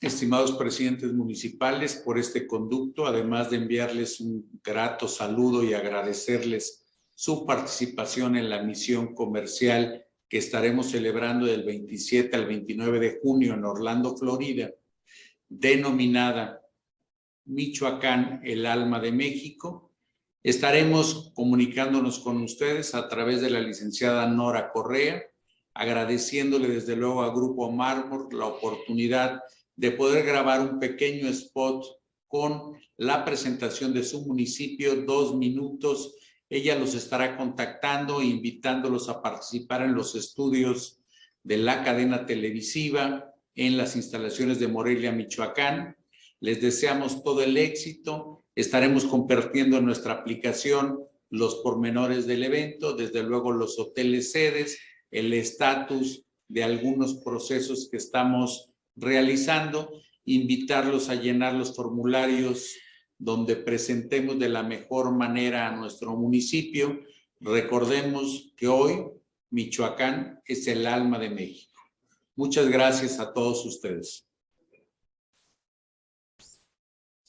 estimados presidentes municipales, por este conducto, además de enviarles un grato saludo y agradecerles su participación en la misión comercial que estaremos celebrando del 27 al 29 de junio en Orlando, Florida, denominada Michoacán, el alma de México. Estaremos comunicándonos con ustedes a través de la licenciada Nora Correa, agradeciéndole desde luego a Grupo Mármol la oportunidad de poder grabar un pequeño spot con la presentación de su municipio, dos minutos. Ella los estará contactando, invitándolos a participar en los estudios de la cadena televisiva en las instalaciones de Morelia, Michoacán. Les deseamos todo el éxito. Estaremos compartiendo en nuestra aplicación los pormenores del evento, desde luego los hoteles sedes, el estatus de algunos procesos que estamos realizando, invitarlos a llenar los formularios donde presentemos de la mejor manera a nuestro municipio. Recordemos que hoy Michoacán es el alma de México. Muchas gracias a todos ustedes.